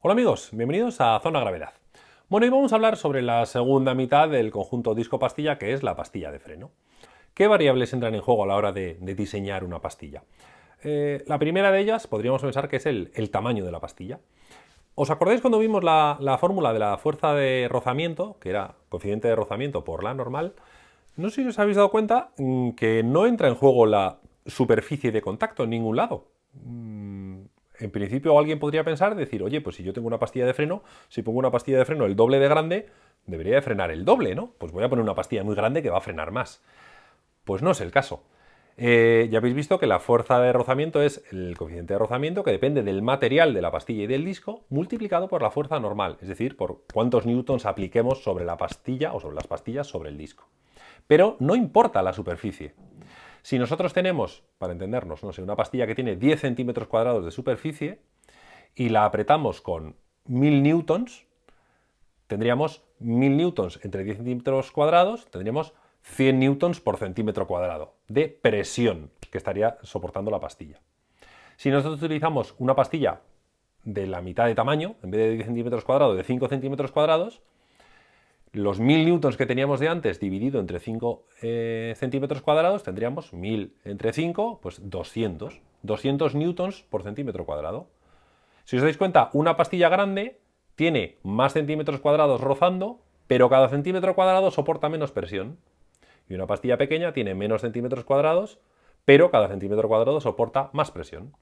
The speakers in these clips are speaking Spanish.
Hola amigos, bienvenidos a Zona Gravedad. Bueno, hoy vamos a hablar sobre la segunda mitad del conjunto disco-pastilla, que es la pastilla de freno. ¿Qué variables entran en juego a la hora de, diseñar una pastilla? Eh, la primera de ellas podríamos pensar que es el, tamaño de la pastilla. ¿Os acordáis cuando vimos la, la, fórmula de la fuerza de rozamiento, que era coeficiente de rozamiento por la normal? No sé si os habéis dado cuenta mm, que no entra en juego la superficie de contacto en ningún lado. En principio alguien podría pensar, decir, oye, pues si yo tengo una pastilla de freno, si pongo una pastilla de freno el doble de grande, debería de frenar el doble, ¿no? Pues voy a poner una pastilla muy grande que va a frenar más. Pues no es el caso. Eh, ya habéis visto que la fuerza de rozamiento es el coeficiente de rozamiento que depende del material de la pastilla y del disco multiplicado por la fuerza normal, es decir, por cuántos newtons apliquemos sobre la pastilla o sobre las pastillas sobre el disco. Pero no importa la superficie. Si nosotros tenemos, para entendernos, no sé, una pastilla que tiene 10 centímetros cuadrados de superficie y la apretamos con 1000 newtons, tendríamos 1000 newtons entre 10 centímetros cuadrados, tendríamos 100 newtons por centímetro cuadrado de presión que estaría soportando la pastilla. Si nosotros utilizamos una pastilla de la mitad de tamaño, en vez de 10 centímetros cuadrados, de 5 centímetros cuadrados, los 1000 newtons que teníamos de antes dividido entre 5 eh, centímetros cuadrados, tendríamos 1000 entre 5, pues 200. 200 newtons por centímetro cuadrado. Si os dais cuenta, una pastilla grande tiene más centímetros cuadrados rozando, pero cada centímetro cuadrado soporta menos presión. Y una pastilla pequeña tiene menos centímetros cuadrados, pero cada centímetro cuadrado soporta más presión.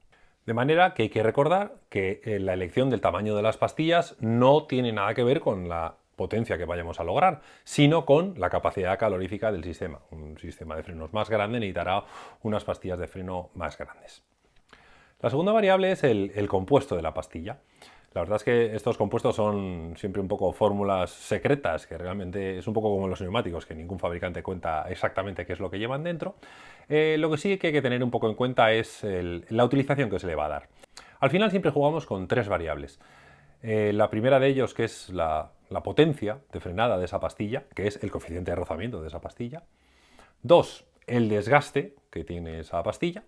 De manera que hay que recordar que eh, la elección del tamaño de las pastillas no tiene nada que ver con la potencia que vayamos a lograr, sino con la capacidad calorífica del sistema. Un sistema de frenos más grande necesitará unas pastillas de freno más grandes. La segunda variable es el, compuesto de la pastilla. La verdad es que estos compuestos son siempre un poco fórmulas secretas, que realmente es un poco como los neumáticos, que ningún fabricante cuenta exactamente qué es lo que llevan dentro. Eh, lo que sí que hay que tener un poco en cuenta es la utilización que se le va a dar. Al final siempre jugamos con tres variables. Eh, la primera de ellos, que es la, potencia de frenada de esa pastilla, que es el coeficiente de rozamiento de esa pastilla. Dos, el desgaste que tiene esa pastilla.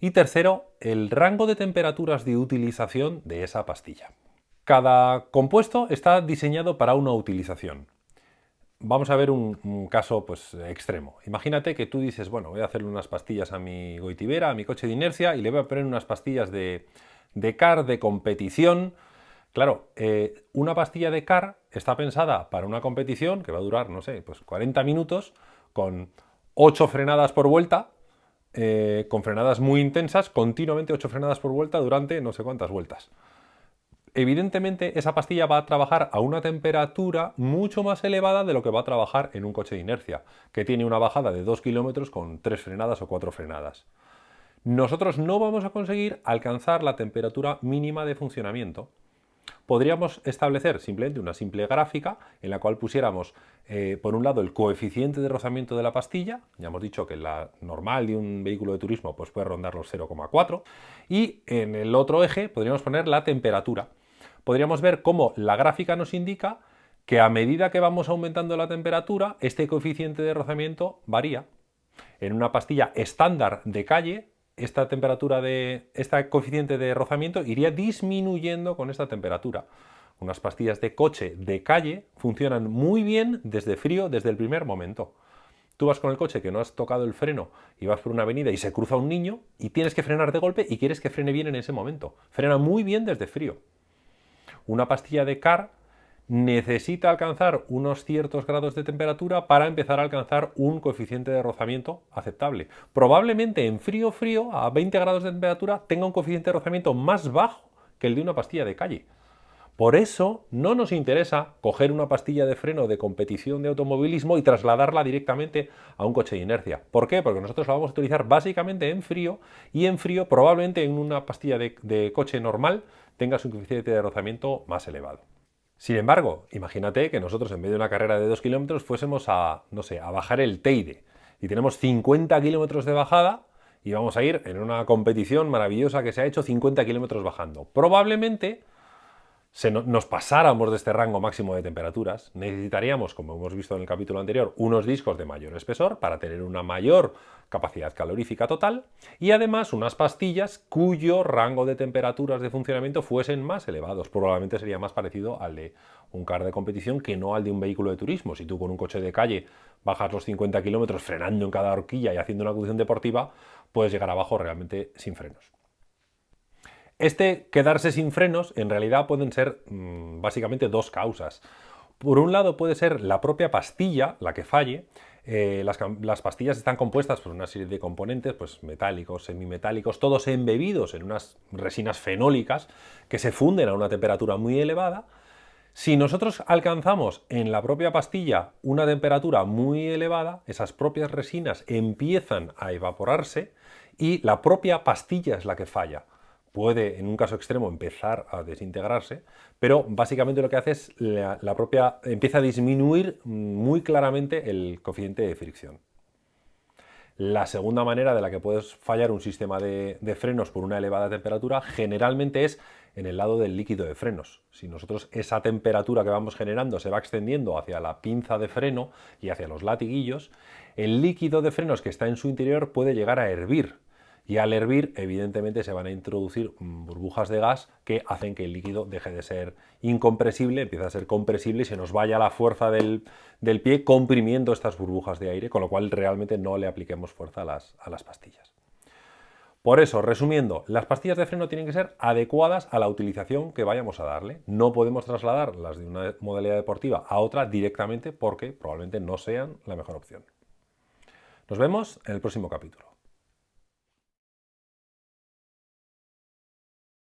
Y tercero, el rango de temperaturas de utilización de esa pastilla. Cada compuesto está diseñado para una utilización. Vamos a ver un, caso pues, extremo. Imagínate que tú dices, bueno, voy a hacerle unas pastillas a mi goitibera, a mi coche de inercia, y le voy a poner unas pastillas de, de car de competición, Claro, eh, una pastilla de CAR está pensada para una competición que va a durar, no sé, pues 40 minutos con 8 frenadas por vuelta, eh, con frenadas muy intensas, continuamente 8 frenadas por vuelta durante no sé cuántas vueltas. Evidentemente esa pastilla va a trabajar a una temperatura mucho más elevada de lo que va a trabajar en un coche de inercia, que tiene una bajada de 2 kilómetros con 3 frenadas o 4 frenadas. Nosotros no vamos a conseguir alcanzar la temperatura mínima de funcionamiento podríamos establecer simplemente una simple gráfica en la cual pusiéramos eh, por un lado el coeficiente de rozamiento de la pastilla, ya hemos dicho que la normal de un vehículo de turismo pues puede rondar los 0,4 y en el otro eje podríamos poner la temperatura. Podríamos ver cómo la gráfica nos indica que a medida que vamos aumentando la temperatura, este coeficiente de rozamiento varía. En una pastilla estándar de calle esta temperatura de este coeficiente de rozamiento iría disminuyendo con esta temperatura. Unas pastillas de coche de calle funcionan muy bien desde frío desde el primer momento. Tú vas con el coche que no has tocado el freno y vas por una avenida y se cruza un niño y tienes que frenar de golpe y quieres que frene bien en ese momento. Frena muy bien desde frío. Una pastilla de car necesita alcanzar unos ciertos grados de temperatura para empezar a alcanzar un coeficiente de rozamiento aceptable. Probablemente en frío frío, a 20 grados de temperatura, tenga un coeficiente de rozamiento más bajo que el de una pastilla de calle. Por eso no nos interesa coger una pastilla de freno de competición de automovilismo y trasladarla directamente a un coche de inercia. ¿Por qué? Porque nosotros la vamos a utilizar básicamente en frío y en frío probablemente en una pastilla de, de coche normal tengas un coeficiente de rozamiento más elevado. Sin embargo, imagínate que nosotros en medio de una carrera de 2 kilómetros fuésemos a, no sé, a bajar el Teide y tenemos 50 kilómetros de bajada y vamos a ir en una competición maravillosa que se ha hecho 50 kilómetros bajando. Probablemente nos pasáramos de este rango máximo de temperaturas, necesitaríamos, como hemos visto en el capítulo anterior, unos discos de mayor espesor para tener una mayor capacidad calorífica total y además unas pastillas cuyo rango de temperaturas de funcionamiento fuesen más elevados. Probablemente sería más parecido al de un car de competición que no al de un vehículo de turismo. Si tú con un coche de calle bajas los 50 kilómetros frenando en cada horquilla y haciendo una conducción deportiva, puedes llegar abajo realmente sin frenos. Este quedarse sin frenos en realidad pueden ser mm, básicamente dos causas. Por un lado puede ser la propia pastilla la que falle. Eh, las, pastillas están compuestas por una serie de componentes, pues metálicos, semimetálicos, todos embebidos en unas resinas fenólicas que se funden a una temperatura muy elevada. Si nosotros alcanzamos en la propia pastilla una temperatura muy elevada, esas propias resinas empiezan a evaporarse y la propia pastilla es la que falla puede en un caso extremo empezar a desintegrarse, pero básicamente lo que hace es la, propia empieza a disminuir muy claramente el coeficiente de fricción. La segunda manera de la que puedes fallar un sistema de, frenos por una elevada temperatura generalmente es en el lado del líquido de frenos. Si nosotros esa temperatura que vamos generando se va extendiendo hacia la pinza de freno y hacia los latiguillos, el líquido de frenos que está en su interior puede llegar a hervir y al hervir, evidentemente, se van a introducir burbujas de gas que hacen que el líquido deje de ser incompresible, empiece a ser compresible y se nos vaya la fuerza del, pie comprimiendo estas burbujas de aire, con lo cual realmente no le apliquemos fuerza a las, a las pastillas. Por eso, resumiendo, las pastillas de freno tienen que ser adecuadas a la utilización que vayamos a darle. No podemos trasladar las de una modalidad deportiva a otra directamente porque probablemente no sean la mejor opción. Nos vemos en el próximo capítulo.